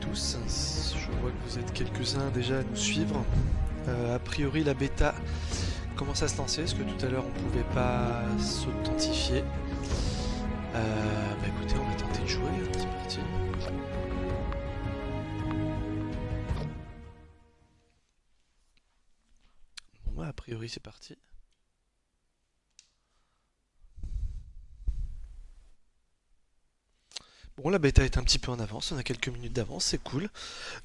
tous, je vois que vous êtes quelques-uns déjà à nous suivre. Euh, a priori la bêta commence à se lancer, parce que tout à l'heure on pouvait pas s'authentifier. Euh, bah écoutez, on va tenter de jouer, hein, c'est parti. Bon bah a priori c'est parti. La bêta est un petit peu en avance, on a quelques minutes d'avance, c'est cool.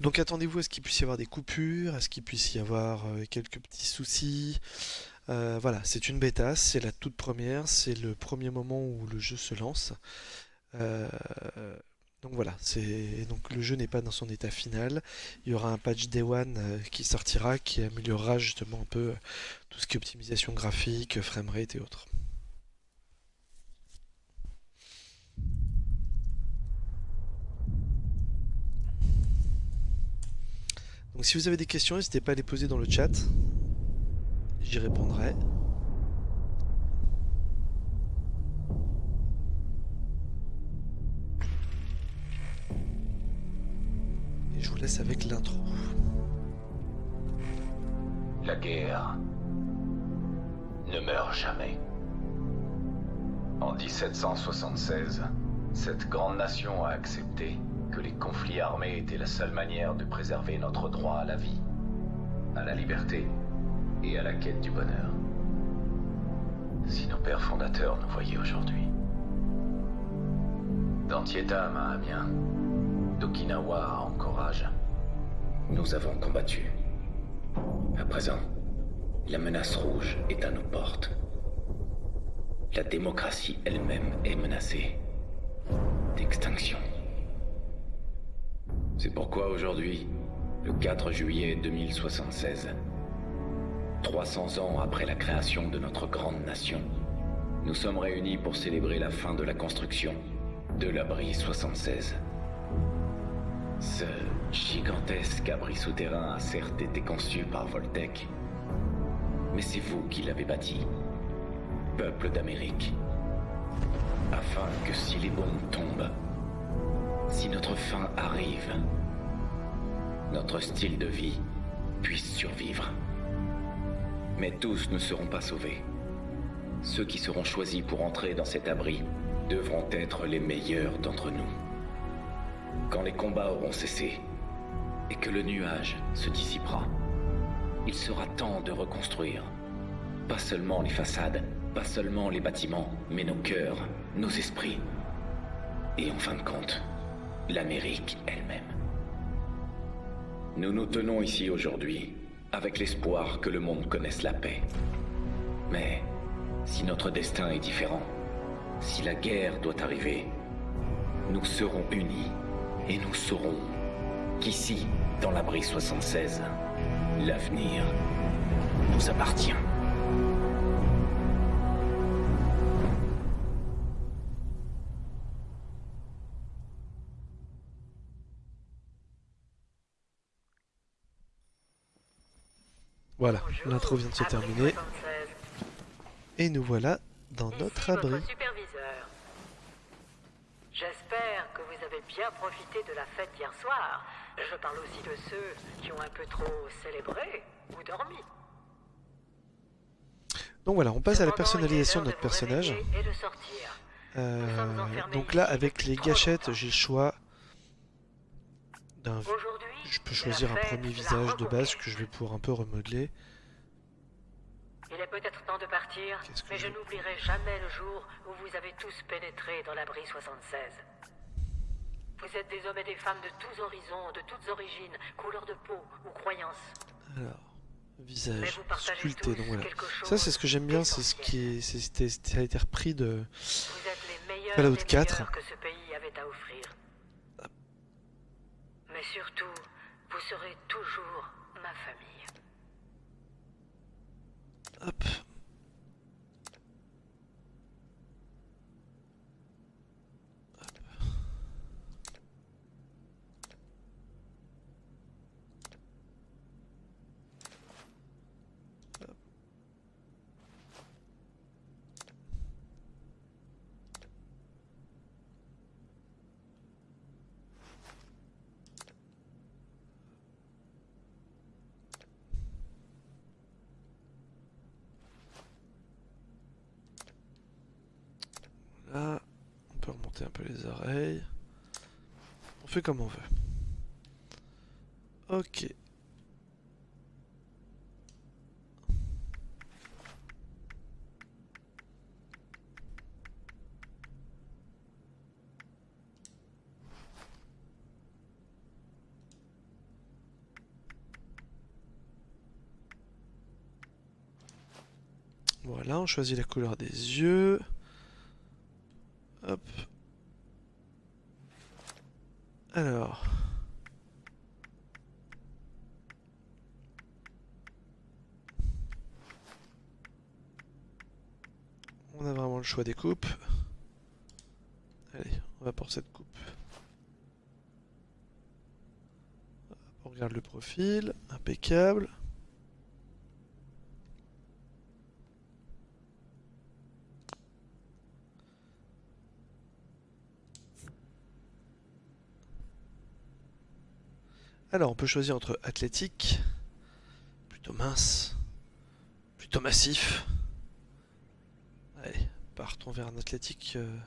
Donc attendez-vous à ce qu'il puisse y avoir des coupures, à ce qu'il puisse y avoir euh, quelques petits soucis. Euh, voilà, c'est une bêta, c'est la toute première, c'est le premier moment où le jeu se lance. Euh, donc voilà, donc le jeu n'est pas dans son état final. Il y aura un patch Day One qui sortira, qui améliorera justement un peu tout ce qui est optimisation graphique, framerate et autres. Donc si vous avez des questions, n'hésitez pas à les poser dans le chat. J'y répondrai. Et je vous laisse avec l'intro. La guerre ne meurt jamais. En 1776, cette grande nation a accepté que les conflits armés étaient la seule manière de préserver notre droit à la vie, à la liberté et à la quête du bonheur. Si nos pères fondateurs nous voyaient aujourd'hui. D'Antietam à d'Okinawa à Anchorage, nous avons combattu. À présent, la menace rouge est à nos portes. La démocratie elle-même est menacée d'extinction. C'est pourquoi aujourd'hui, le 4 juillet 2076, 300 ans après la création de notre grande nation, nous sommes réunis pour célébrer la fin de la construction de l'abri 76. Ce gigantesque abri souterrain a certes été conçu par Voltec, mais c'est vous qui l'avez bâti, peuple d'Amérique, afin que si les bombes tombent, si notre fin arrive, notre style de vie puisse survivre. Mais tous ne seront pas sauvés. Ceux qui seront choisis pour entrer dans cet abri devront être les meilleurs d'entre nous. Quand les combats auront cessé et que le nuage se dissipera, il sera temps de reconstruire. Pas seulement les façades, pas seulement les bâtiments, mais nos cœurs, nos esprits. Et en fin de compte, l'Amérique elle-même. Nous nous tenons ici aujourd'hui avec l'espoir que le monde connaisse la paix. Mais si notre destin est différent, si la guerre doit arriver, nous serons unis et nous saurons qu'ici, dans l'abri 76, l'avenir nous appartient. Voilà, l'intro vient de se terminer. Et nous voilà dans notre abri. J'espère que vous avez bien profité de la fête hier soir. Je parle aussi de ceux qui ont un peu trop célébré ou dormi. Donc voilà, on passe à la personnalisation de notre personnage. Euh, donc là, avec les gâchettes, j'ai le choix d'un je peux choisir un premier visage de base que je vais pouvoir un peu remodeler. Il est peut-être temps de partir, mais je, n'oublierai jamais le jour où vous avez tous pénétré dans l'abri 76. Vous êtes des hommes et des femmes de tous horizons, de toutes origines, couleurs de peau ou croyances. Alors, visage sculpté, donc voilà. Ça c'est ce que j'aime bien, c'est ce qui est, ça a été repris de Fallout 4. que ce pays avait à offrir. Mais surtout, vous serez toujours ma famille. Hop. Les oreilles. On fait comme on veut. Ok. Voilà, on choisit la couleur des yeux. Hop. Alors. On a vraiment le choix des coupes. Allez, on va pour cette coupe. On regarde le profil, impeccable. Alors, on peut choisir entre athlétique, plutôt mince, plutôt massif. Allez, partons vers un athlétique. Euh.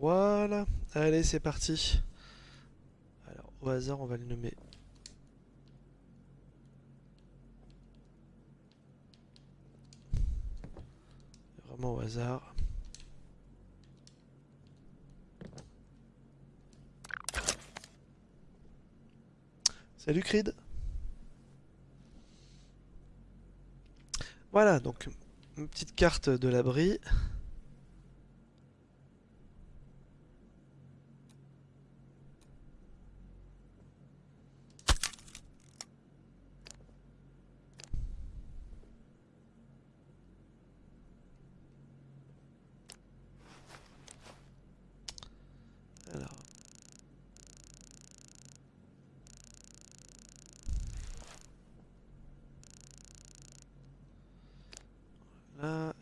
Voilà. Allez, c'est parti. Alors, au hasard, on va le nommer. Vraiment au hasard. Salut Creed Voilà, donc une petite carte de l'abri.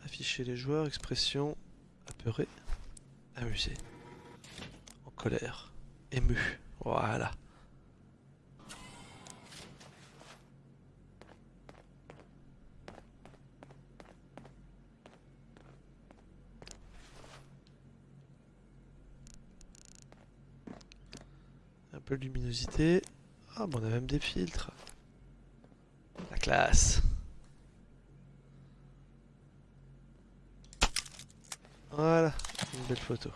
Afficher les joueurs, expression apeuré, amusé, en colère, ému. Voilà. Un peu de luminosité. Ah, bon, on a même des filtres. La classe. Voilà, une belle photo.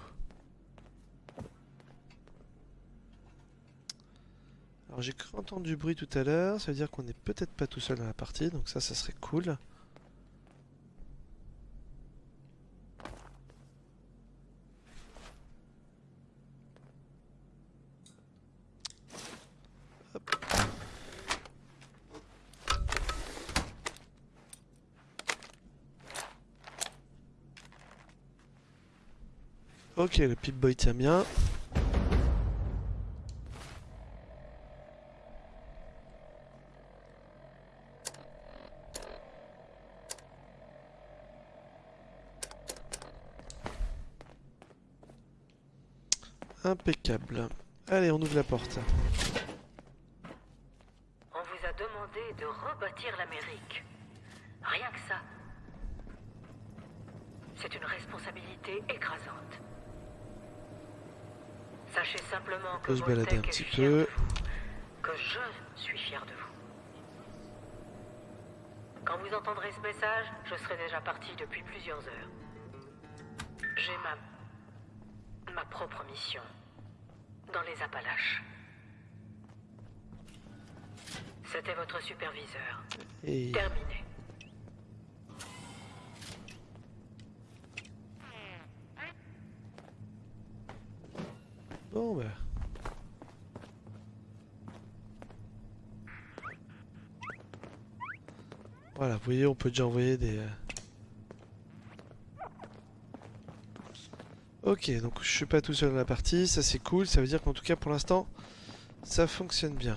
Alors j'ai cru entendre du bruit tout à l'heure, ça veut dire qu'on n'est peut-être pas tout seul dans la partie, donc ça, ça serait cool. Ok, le Pip-Boy tient bien. Impeccable. Allez, on ouvre la porte. On vous a demandé de rebâtir l'Amérique. Rien que ça. C'est une responsabilité écrasante. Que se balader un petit peu. que je suis fier de vous. Quand vous entendrez ce message, je serai déjà parti depuis plusieurs heures. J'ai ma... ma propre mission. Dans les Appalaches. C'était votre superviseur. Terminé. Bah. Voilà, vous voyez, on peut déjà envoyer des... Euh, ok, donc je suis pas tout seul dans la partie, ça c'est cool, ça veut dire qu'en tout cas pour l'instant, ça fonctionne bien.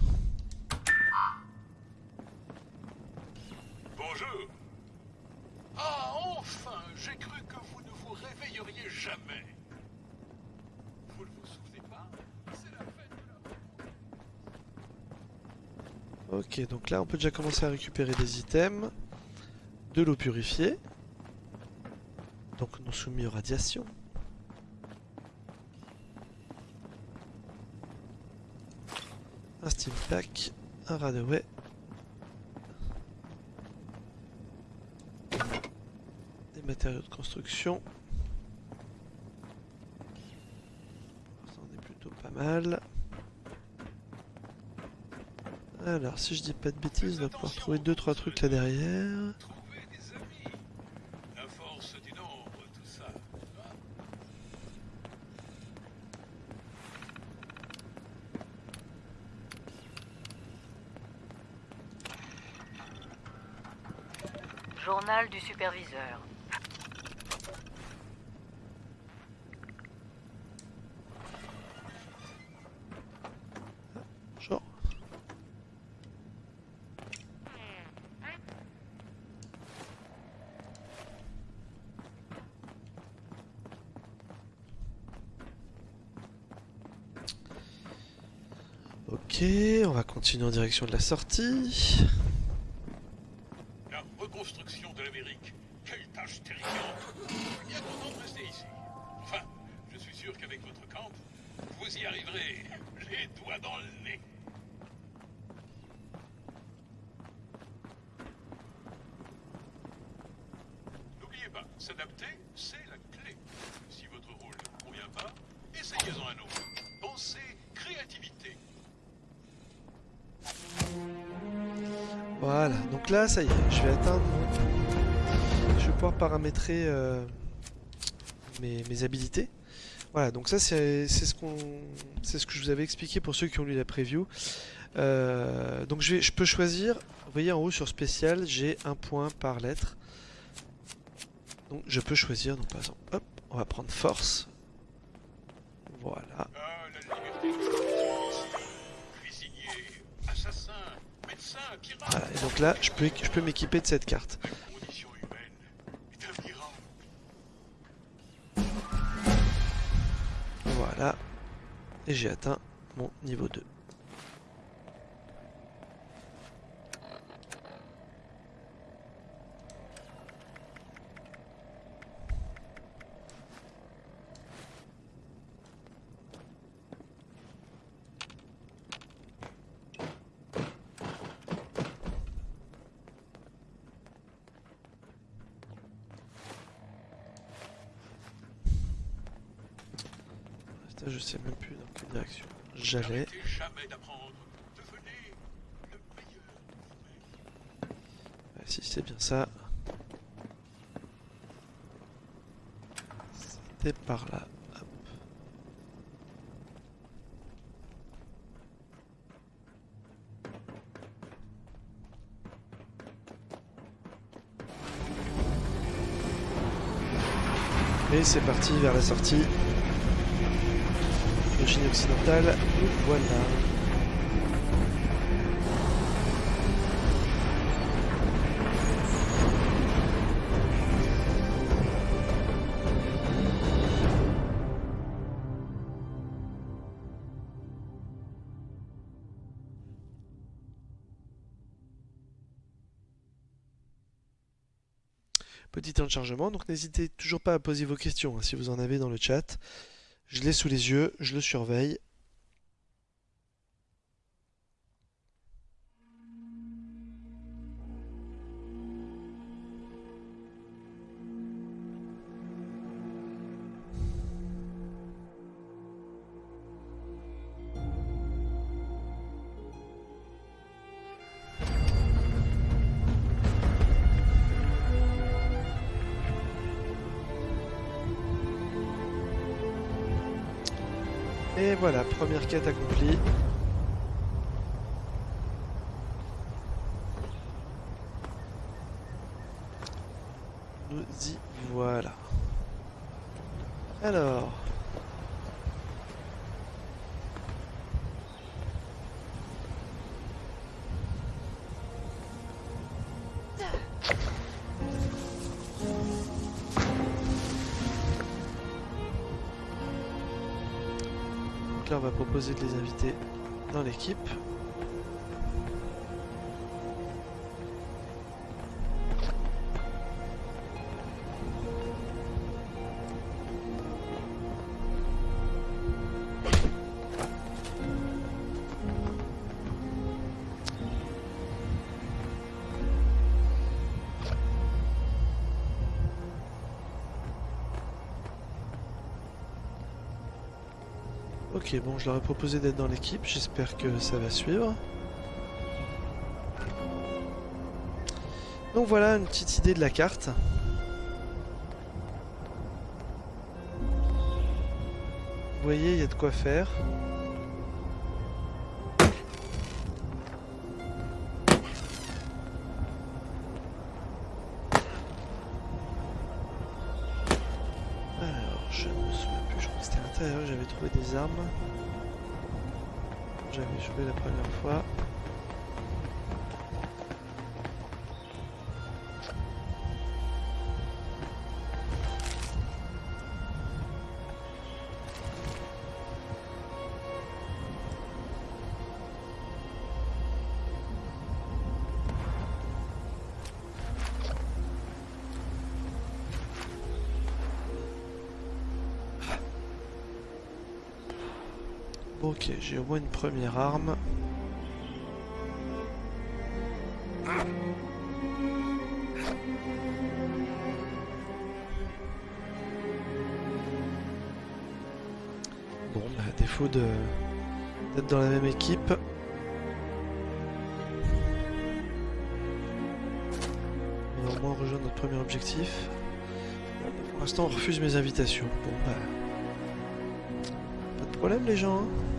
Donc là on peut déjà commencer à récupérer des items, de l'eau purifiée. donc non soumis aux radiations. Un steam pack, un radaway. Des matériaux de construction. Ça en est plutôt pas mal. Alors, si je dis pas de bêtises, on va pouvoir trouver 2-3 trucs là derrière. Journal du superviseur. Ok, on va continuer en direction de la sortie. Là, ça y est, je vais atteindre. Je vais pouvoir paramétrer euh, mes, mes habilités. Voilà, donc ça c'est ce qu'on, c'est ce que je vous avais expliqué pour ceux qui ont lu la preview. Euh, donc je, vais, je peux choisir, vous voyez en haut sur spécial, j'ai un point par lettre. Donc je peux choisir, donc par exemple, hop, on va prendre force. Je peux, je peux m'équiper de cette carte. Voilà. Et j'ai atteint mon niveau 2. Ça, je sais même plus dans quelle direction j'allais. Si c'est bien ça. C'était par là. Hop. Et c'est parti vers la sortie. Chine occidentale, nous voilà. Petit temps de chargement, donc n'hésitez toujours pas à poser vos questions hein, si vous en avez dans le chat. Je l'ai sous les yeux, je le surveille. Voilà, première quête On va proposer de les inviter dans l'équipe. Bon, je leur ai proposé d'être dans l'équipe, j'espère que ça va suivre. Donc voilà une petite idée de la carte. Vous voyez, il y a de quoi faire. J'avais joué la première Ok, j'ai au moins une première arme. Bon, bah, à défaut de d'être dans la même équipe. On va au moins rejoindre notre premier objectif. Pour l'instant, on refuse mes invitations. Bon, bah. Pas de problème, les gens. hein.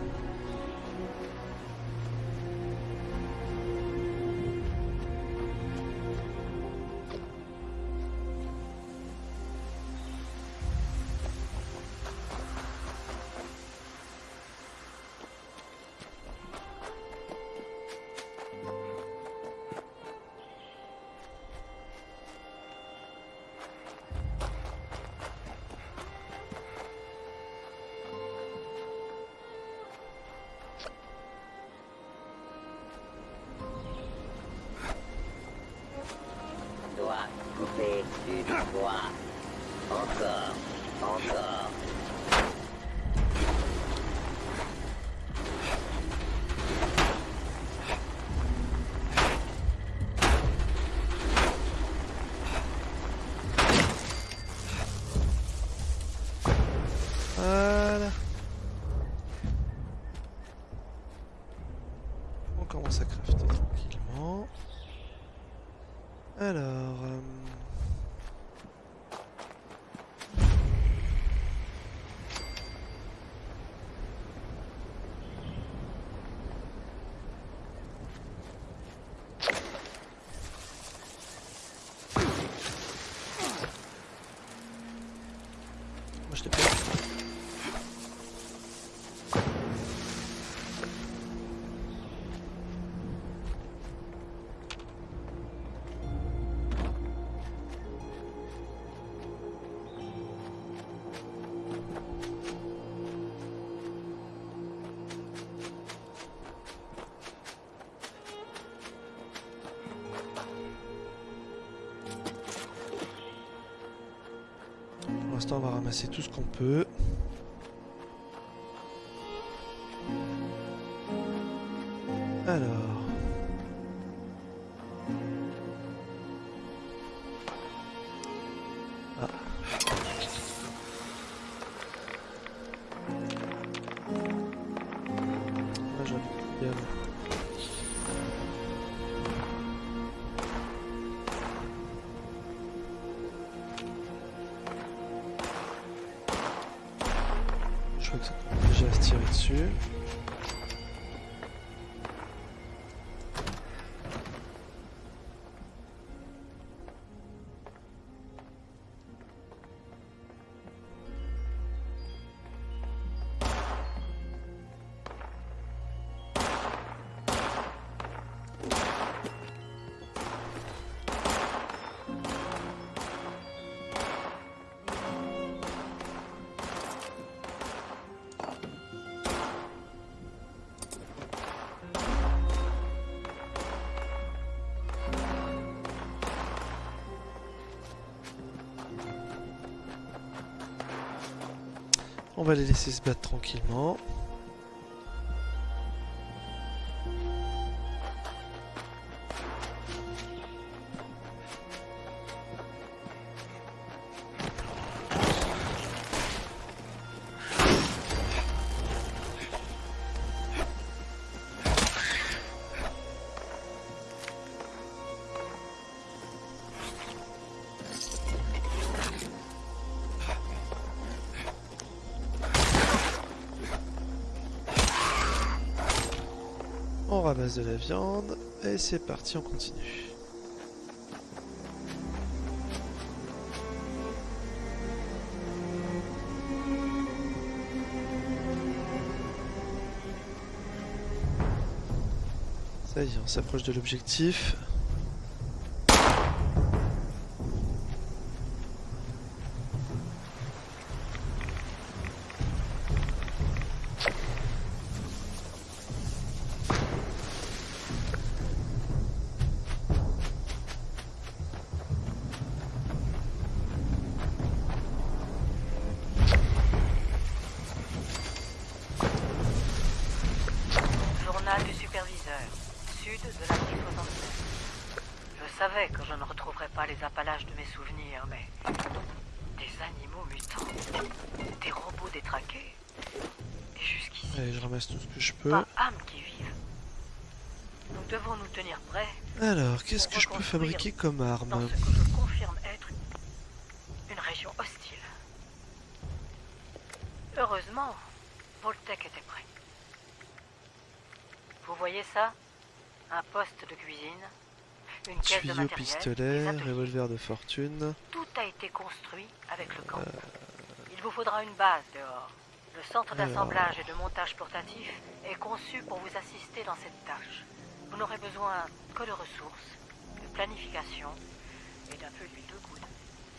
On va ramasser tout ce qu'on peut. Va les laisser se battre tranquillement. Ramasse de la viande et c'est parti, on continue. Ça y est, on s'approche de l'objectif. Pas âme qui vive. Nous devons nous tenir prêts Alors, qu'est-ce que je peux fabriquer comme dans arme ce que je confirme être une région hostile. Heureusement, Voltec était prêt. Vous voyez ça? Un poste de cuisine, une caisse de matériel, pistolet, revolver de fortune. Tout a été construit avec le camp. Il vous faudra une base dehors. Le centre Alors. d'assemblage et de montage portatif est conçu pour vous assister dans cette tâche. Vous n'aurez besoin que de ressources, de planification et d'un peu d'huile de coude.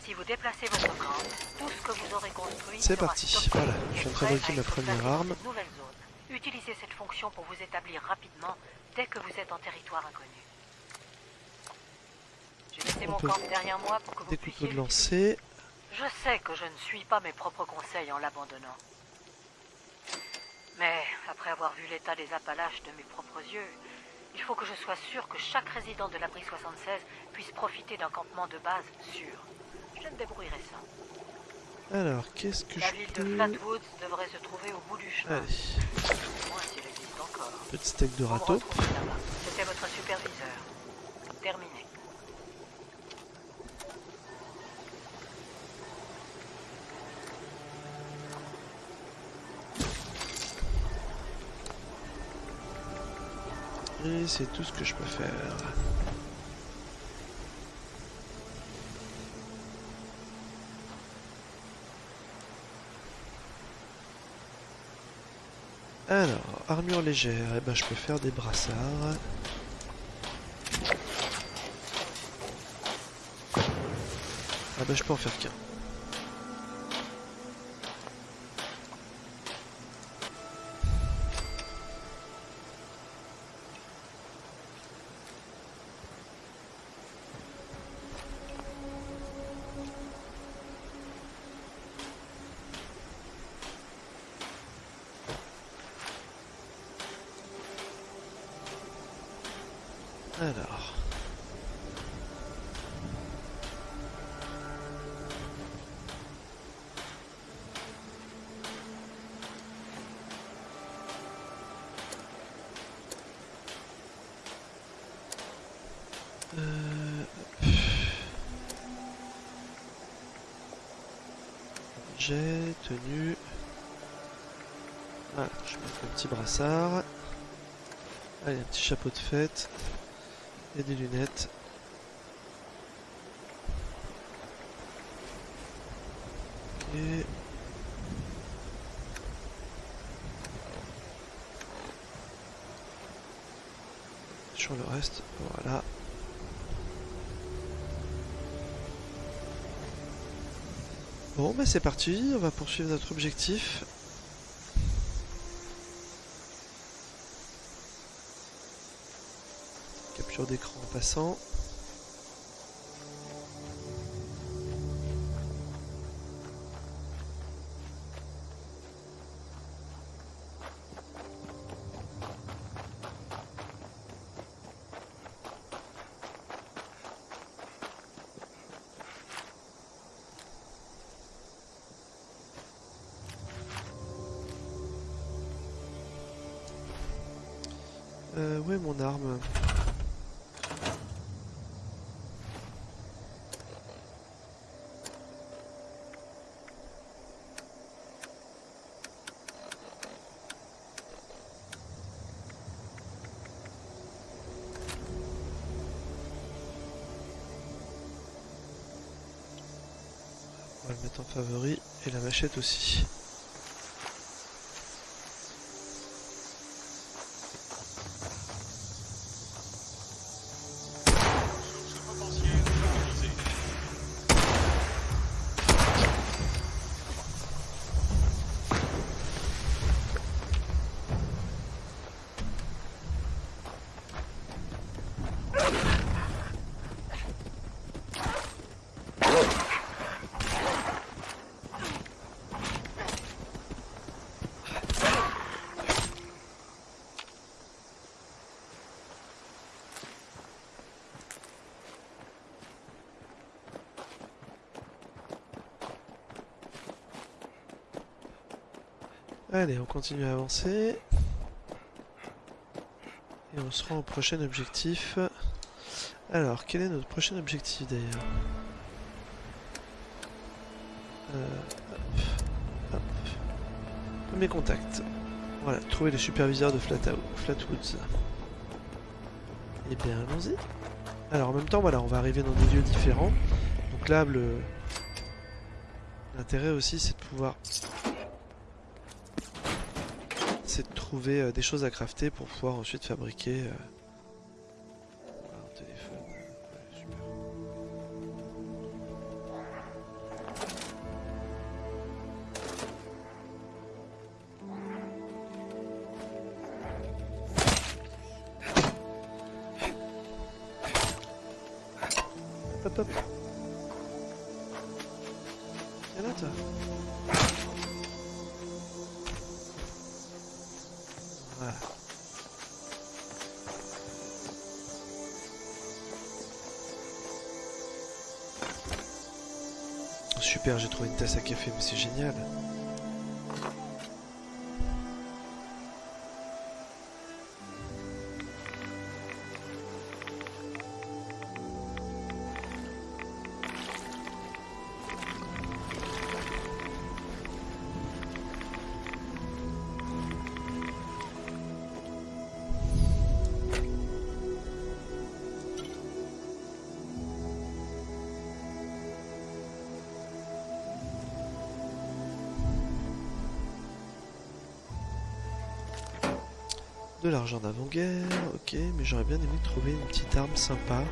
Si vous déplacez votre camp, tout ce que vous aurez construit C'est sera parti, voilà, je viens de fabriquer ma première arme. nouvelle zone. Utilisez cette fonction pour vous établir rapidement dès que vous êtes en territoire inconnu. J'ai laissé On mon camp derrière moi pour que vous puissiez lancer. Je sais que je ne suis pas mes propres conseils en l'abandonnant. Mais après avoir vu l'état des Appalaches de mes propres yeux, il faut que je sois sûr que chaque résident de l'abri 76 puisse profiter d'un campement de base sûr. Je me débrouillerai ça. Alors, qu'est-ce que La je ville de. Flatwoods devrait se trouver au bout du chemin. Allez, moins existe encore. petit steak de râteau. C'était votre superviseur. Terminé. Et c'est tout ce que je peux faire. Alors, armure légère, eh ben, je peux faire des brassards. Ah bah je peux en faire qu'un. Euh, J'ai tenu. Voilà, je vais mettre un petit brassard. Allez, un petit chapeau de fête. Et des lunettes. Et... Sur le reste, voilà. Bon, bah c'est parti, on va poursuivre notre objectif. Capture d'écran en passant. Machette aussi. Allez, on continue à avancer. Et on se rend au prochain objectif. Alors, quel est notre prochain objectif d'ailleurs euh, Premier contact. Voilà, trouver le superviseur de Flatwoods. Et eh bien, allons-y. Alors, en même temps, voilà, on va arriver dans des lieux différents. Donc là, l'intérêt aussi, c'est de pouvoir de trouver euh, des choses à crafter pour pouvoir ensuite fabriquer c'est génial. De l'argent d'avant-guerre, ok, mais j'aurais bien aimé trouver une petite arme sympa.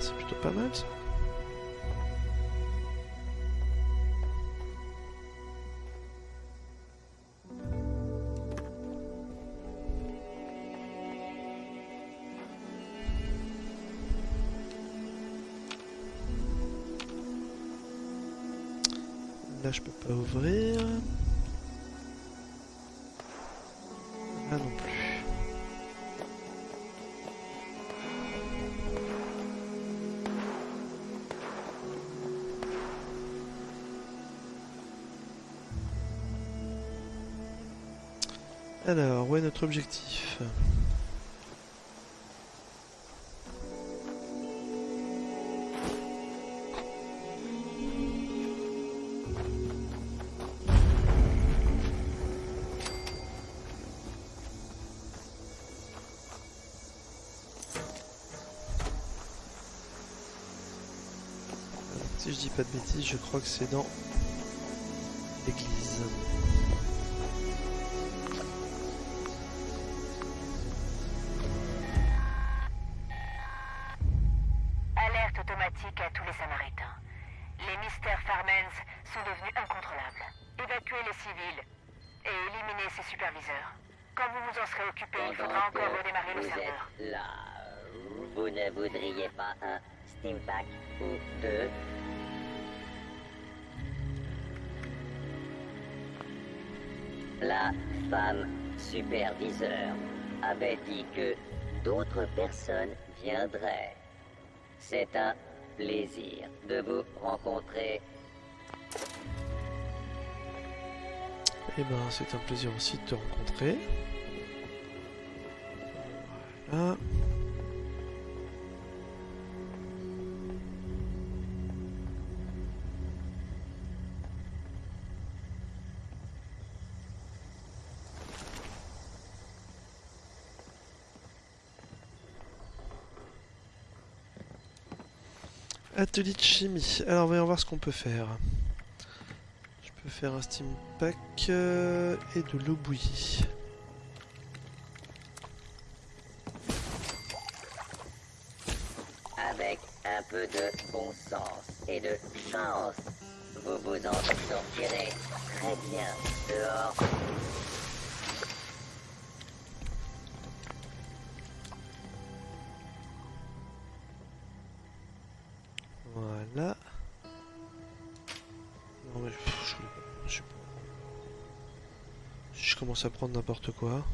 C'est plutôt pas mal ça. Là je peux pas ouvrir. Alors, où est notre objectif? Si je dis pas de bêtises, je crois que c'est dans l'église. D'autres personnes viendraient. C'est un plaisir de vous rencontrer. Eh ben, c'est un plaisir aussi de te rencontrer. Voilà. Atelier de chimie. Alors, voyons voir ce qu'on peut faire. Je peux faire un steam pack euh, et de l'eau bouillie. Avec un peu de bon sens et de chance, vous vous en sortirez très bien dehors. Voilà. Non mais je, je commence à prendre n'importe quoi.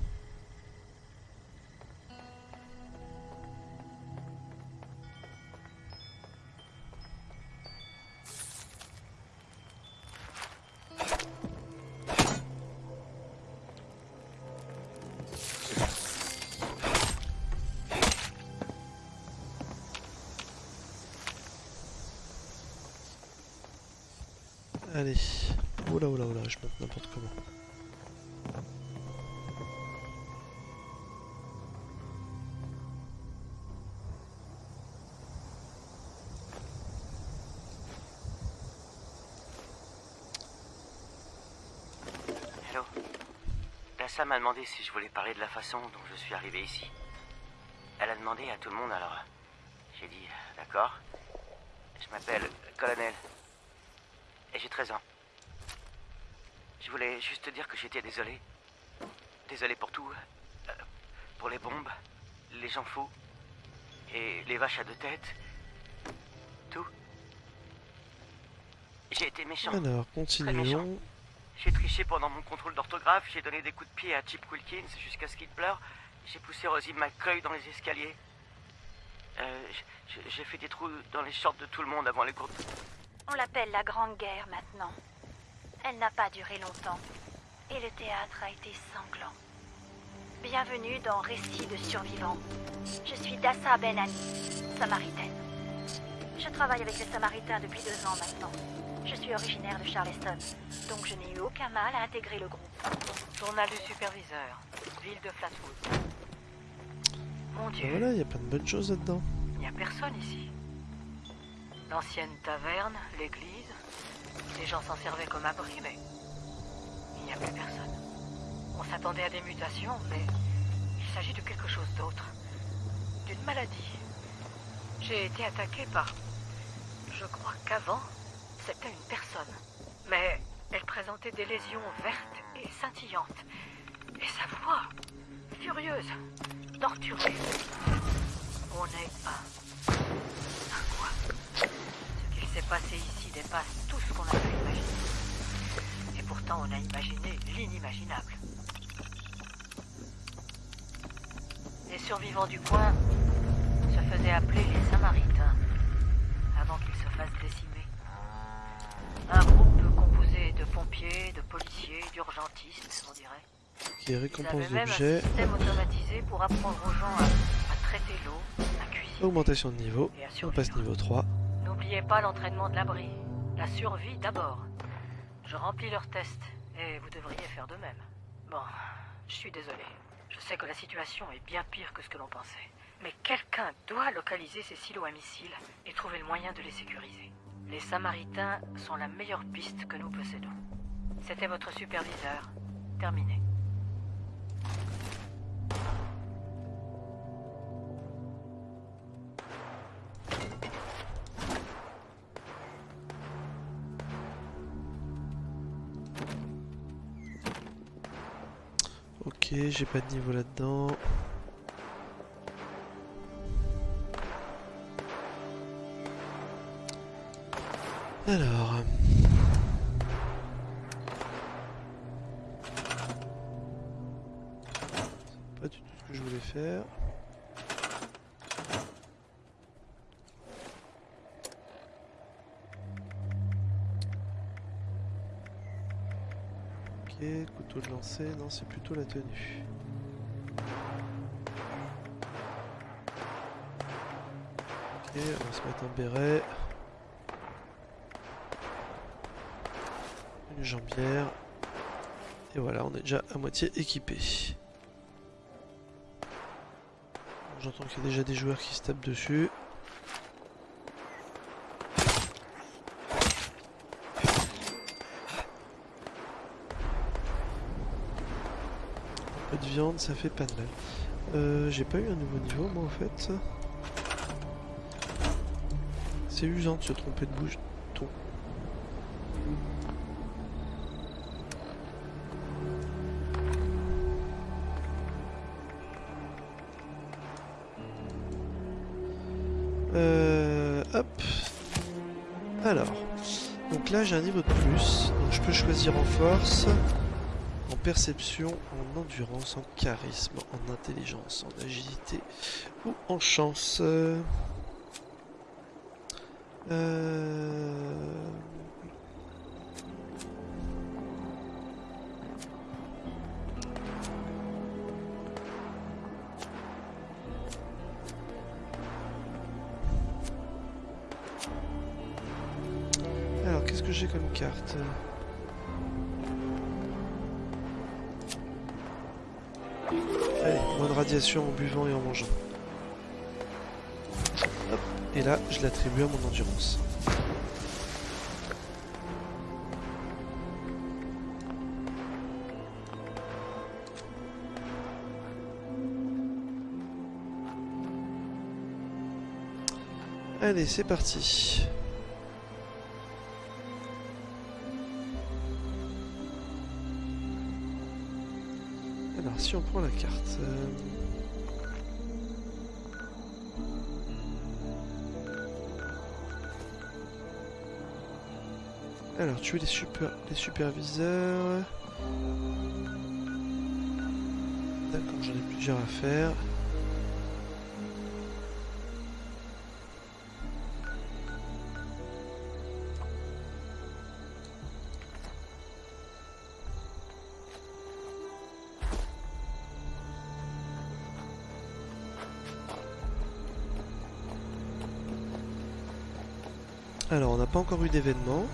Tassa m'a demandé si je voulais parler de la façon dont je suis arrivé ici. Elle a demandé à tout le monde, alors j'ai dit euh, d'accord. Je m'appelle Colonel. Et j'ai 13 ans. Je voulais juste te dire que j'étais désolé. Désolé pour tout. euh, pour les bombes, les gens fous, et les vaches à deux têtes. Tout. J'ai été méchant. Alors, continuons. J'ai triché pendant mon contrôle d'orthographe, j'ai donné des coups de pied à Chip Wilkins jusqu'à ce qu'il pleure, j'ai poussé Rosie McCoy dans les escaliers. Euh, j'ai fait des trous dans les shorts de tout le monde avant les cours. On l'appelle la Grande Guerre maintenant. Elle n'a pas duré longtemps. Et le théâtre a été sanglant. Bienvenue dans Récits de survivants. Je suis Dassa Ben Ali, samaritaine. Je travaille avec les samaritains depuis deux ans maintenant. Je suis originaire de Charleston, donc je n'ai eu aucun mal à intégrer le groupe. Journal du superviseur, ville de Flatwood. Mon Dieu, Voilà, il y a plein de bonnes choses là-dedans. il n'y a personne ici. L'ancienne taverne, l'église, les gens s'en servaient comme abri, mais il n'y a plus personne. On s'attendait à des mutations, mais il s'agit de quelque chose d'autre. D'une maladie. J'ai été attaqué par... Je crois qu'avant, c'était une personne. Mais elle présentait des lésions vertes et scintillantes. Et sa voix, furieuse, torturée. On est un. Un quoi Ce qu'il s'est passé ici dépasse tout ce qu'on a pu imaginer. Et pourtant, on a imaginé l'inimaginable. Les survivants du coin se faisaient appeler les Samaritains avant qu'ils se fassent décimer. De pompiers, de policiers, d'urgentistes, on dirait. Qui récompense d'objets, système automatisé pour apprendre aux gens à, à traiter l'eau, à cuisiner. augmentation de niveau. On passe niveau 3. N'oubliez pas l'entraînement de l'abri. La survie d'abord. Je remplis leurs tests et vous devriez faire de même. Bon, je suis désolé. Je sais que la situation est bien pire que ce que l'on pensait. Mais quelqu'un doit localiser ces silos à missiles et trouver le moyen de les sécuriser. Les Samaritains sont la meilleure piste que nous possédons. C'était votre superviseur. Terminé. Ok, j'ai pas de niveau là-dedans. Alors. Pas du tout ce que je voulais faire. Ok, couteau de lancer, non c'est plutôt la tenue. Ok, on va se mettre un béret. Jambière. Et voilà, on est déjà à moitié équipé. J'entends qu'il y a déjà des joueurs qui se tapent dessus. Un peu de viande, ça fait pas de mal. Euh, J'ai pas eu un nouveau niveau moi en fait. C'est usant de se tromper de bouche. J'ai un niveau de plus. Donc je peux choisir en force, en perception, en endurance, en charisme, en intelligence, en agilité ou en chance. Euh... j'ai comme carte Allez, moins de radiation en buvant et en mangeant. Et là, je l'attribue à mon endurance. Allez, c'est parti. On prend la carte... euh, Alors, tuer les, super... les superviseurs... D'accord, j'en ai plusieurs à faire. Pas encore eu d'événement.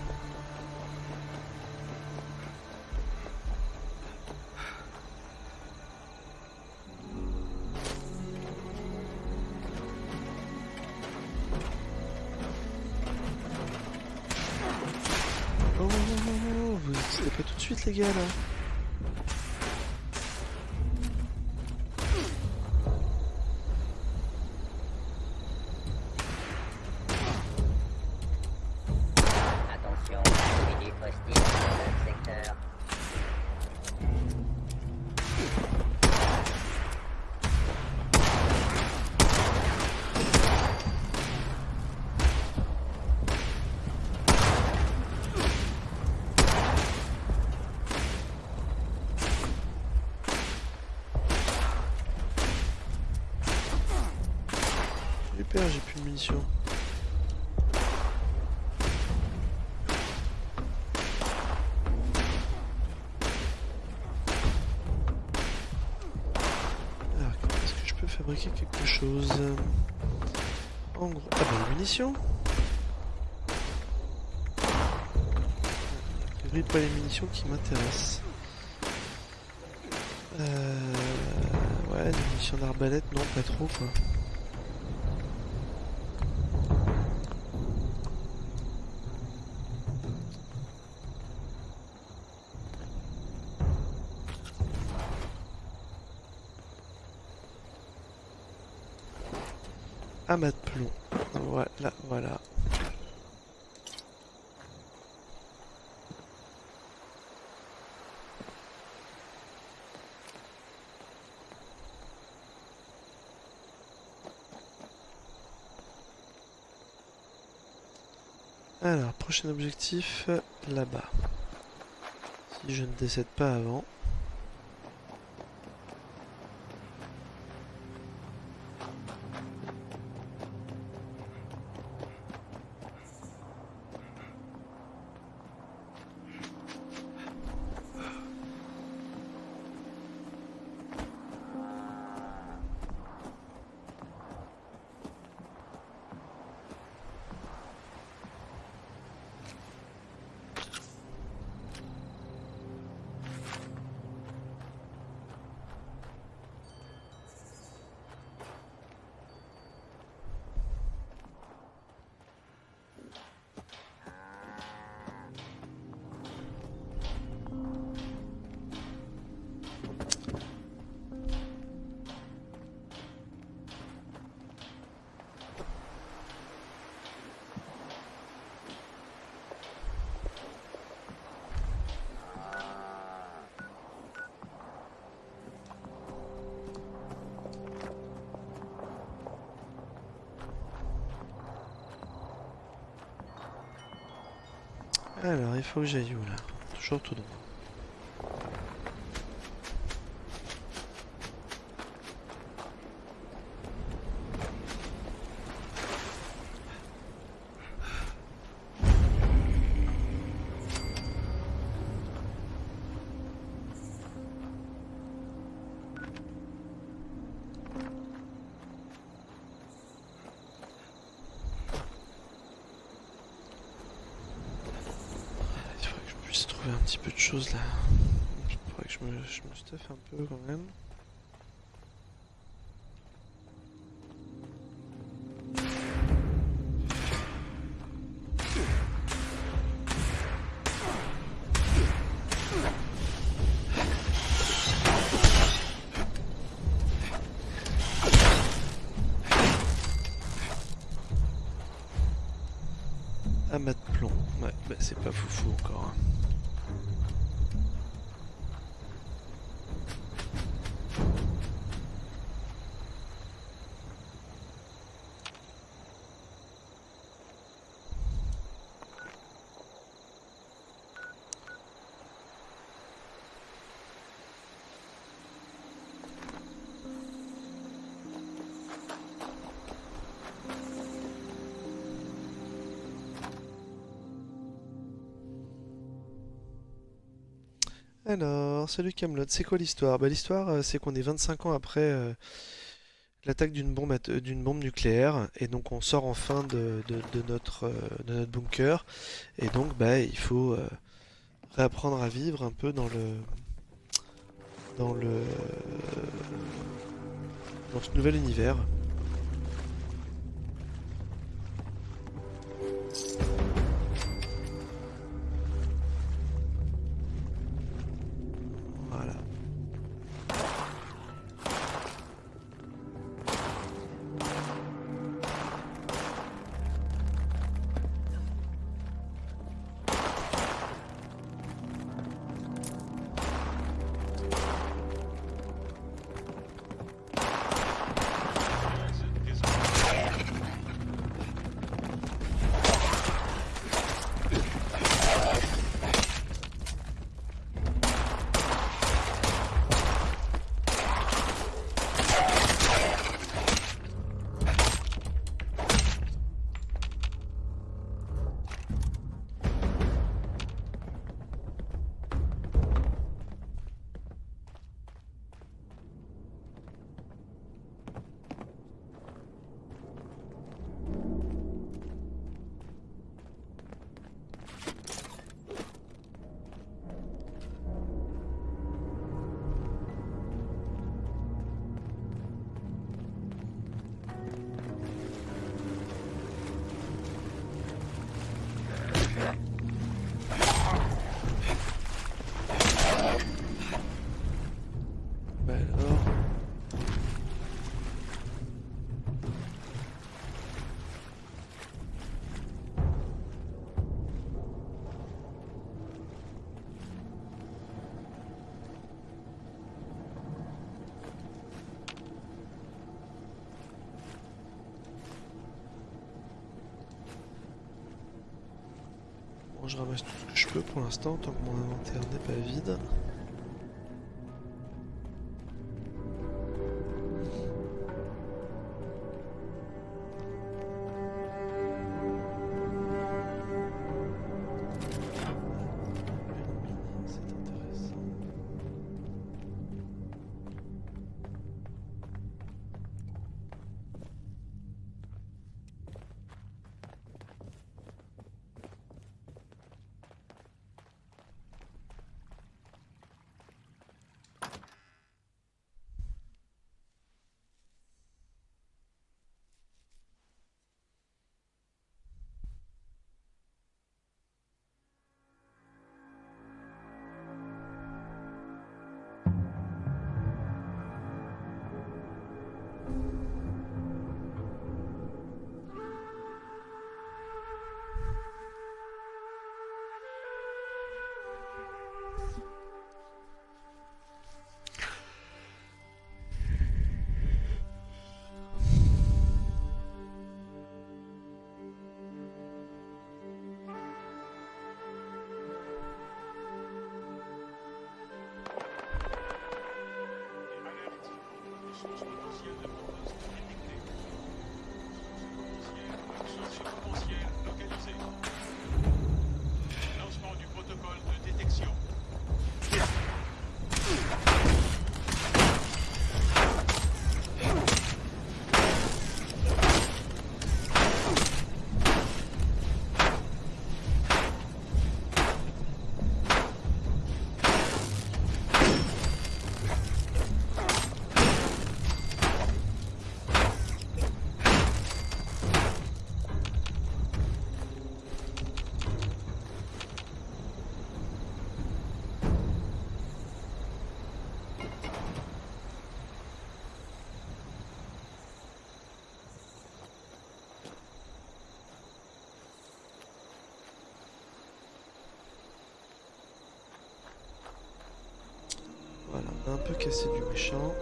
Oh, vous n'existez pas tout de suite, les gars, là. Attention, individu hostile dans le secteur. J'ai plus de munitions. Alors, est-ce que je peux fabriquer quelque chose En gros, ah bah les munitions A priori, pas les munitions qui m'intéressent. Euh... Ouais, des munitions d'arbalète, non, pas trop quoi. Amas de plomb. Voilà, voilà. Alors, prochain objectif, là-bas. Si je ne décède pas avant. Alors, il faut que j'aille où là? Toujours tout droit. Il faudrait que je puisse trouver un petit peu de choses là. Il faudrait que je me stuffe un peu quand même. Alors, salut Camelot, c'est quoi l'histoire? Bah l'histoire euh, c'est qu'on est 25 ans après euh, l'attaque d'une bombe nucléaire et donc on sort enfin de, euh, notre bunker et donc bah il faut réapprendre à vivre un peu dans le dans le dans ce nouvel univers. Je ramasse tout ce que je peux pour l'instant, tant que mon inventaire n'est pas vide. Un peu cassé du méchant.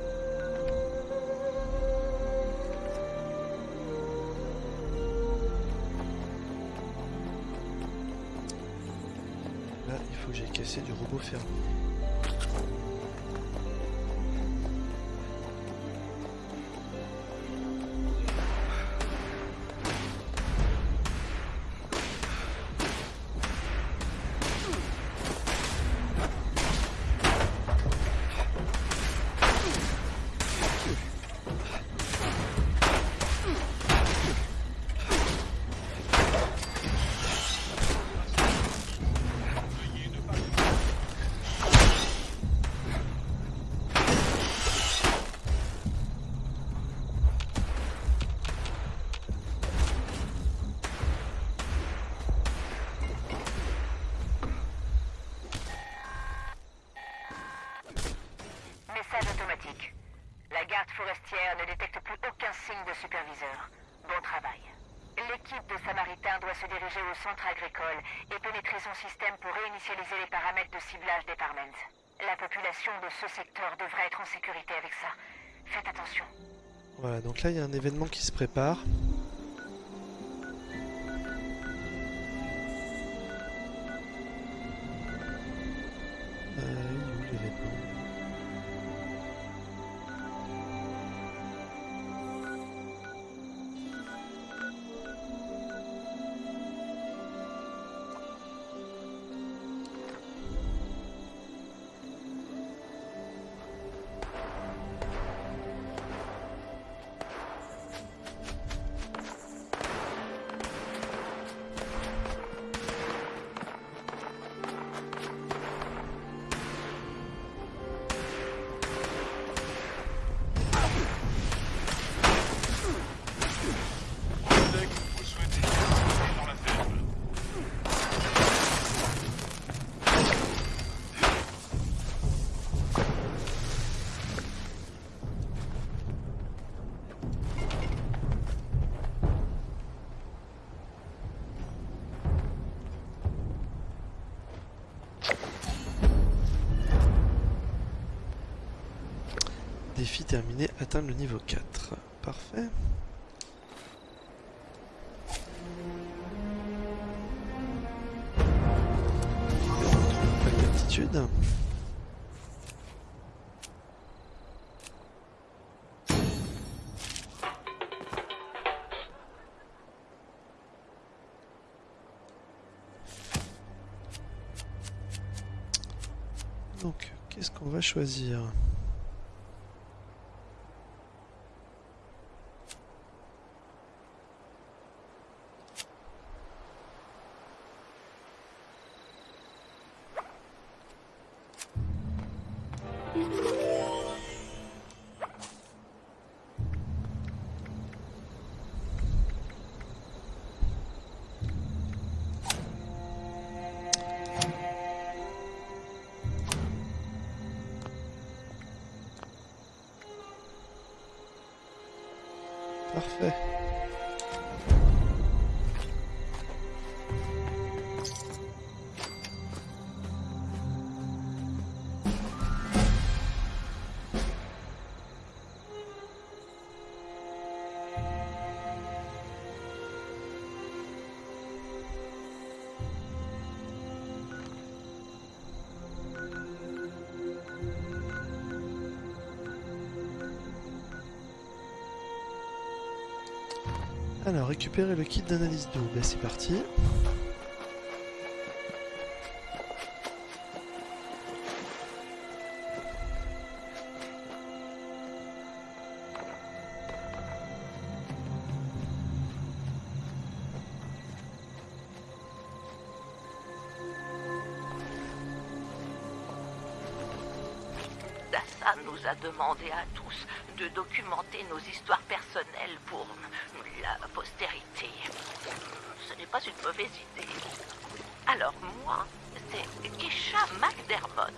Ne détecte plus aucun signe de superviseur. Bon travail. L'équipe de Samaritains doit se diriger au centre agricole et pénétrer son système pour réinitialiser les paramètres de ciblage des Parmens. La population de ce secteur devrait être en sécurité avec ça. Faites attention. Voilà, donc là il y a un événement qui se prépare. Euh, où l'événement? Terminé, atteindre le niveau 4. Parfait. Donc, qu'est-ce qu'on va choisir? Alors, récupérer le kit d'analyse d'eau. Ben, c'est parti. Dassa nous a demandé à tous de documenter nos histoires personnelles pour la postérité. Ce n'est pas une Alors moi, c'est Kesha McDermott.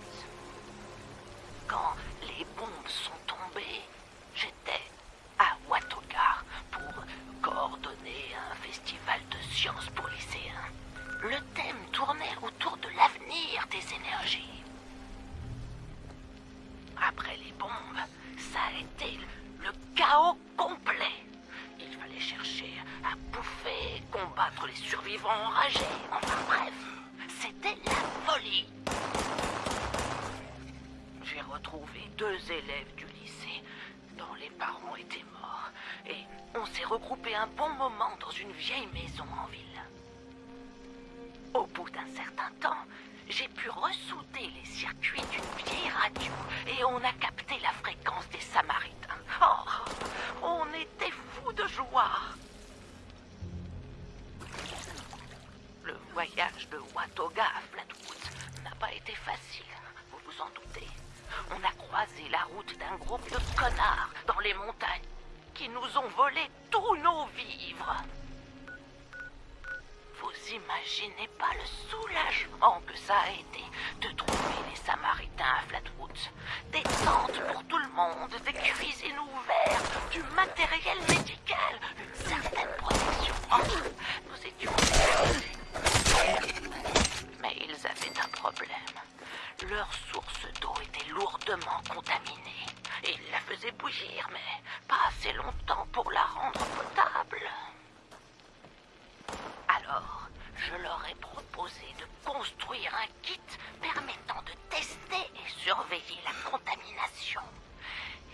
la contamination.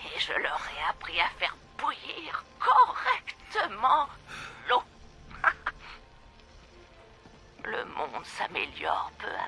Et je leur ai appris à faire bouillir correctement l'eau. Le monde s'améliore peu à peu.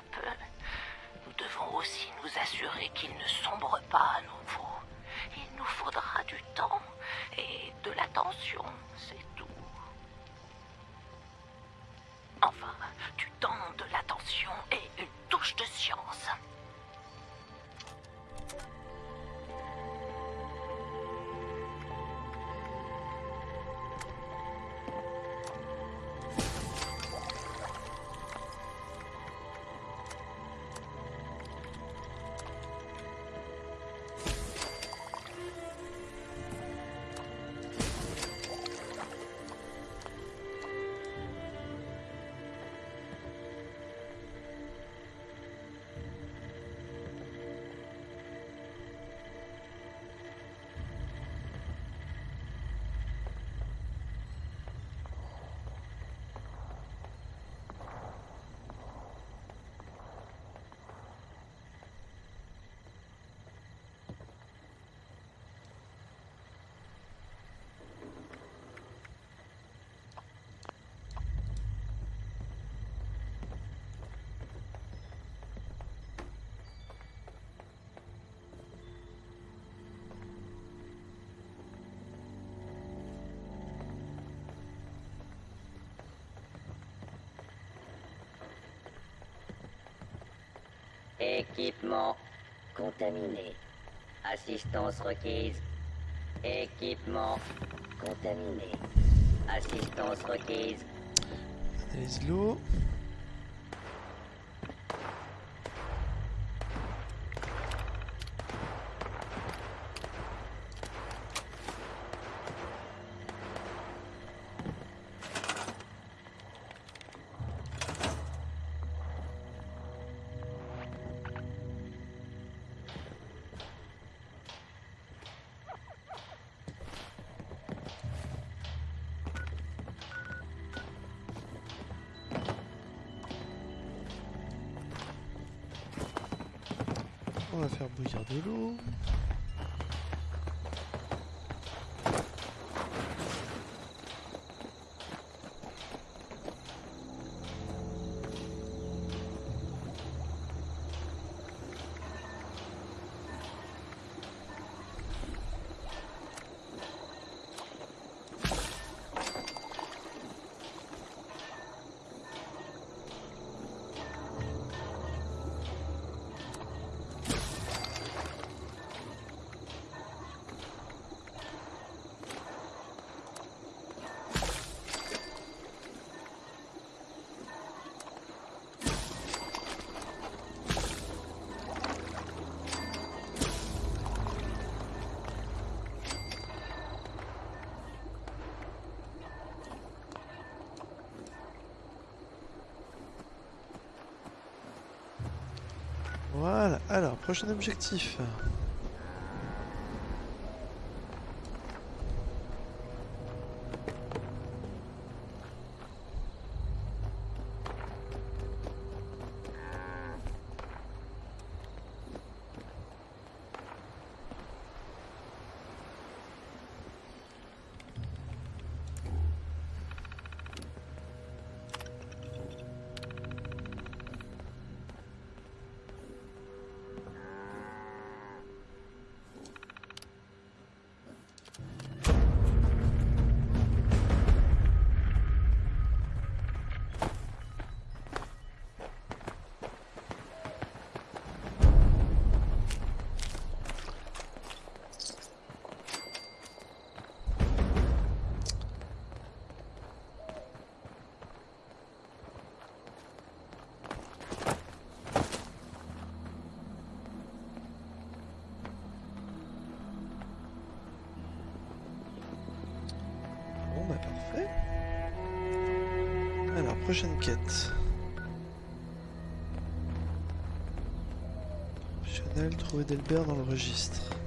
Équipement contaminé. Assistance requise. Équipement contaminé. Assistance requise. Des l'eau. faire bouillir de l'eau. Voilà, alors, prochain objectif. Prochaine quête. Optionnel, trouver Delbert dans le registre.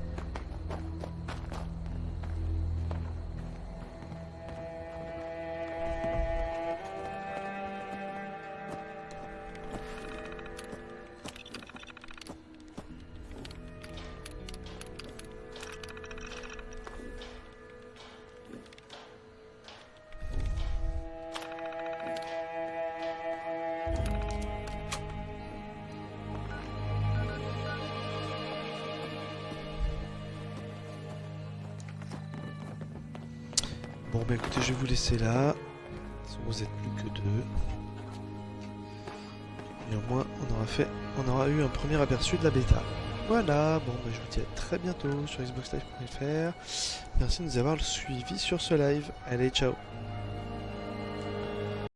Laisser là. Vous êtes plus que deux. Et au moins, on aura fait, on aura eu un premier aperçu de la bêta. Voilà, bon bah je vous dis à très bientôt sur xboxlive.fr. Merci de nous avoir suivi sur ce live. Allez, ciao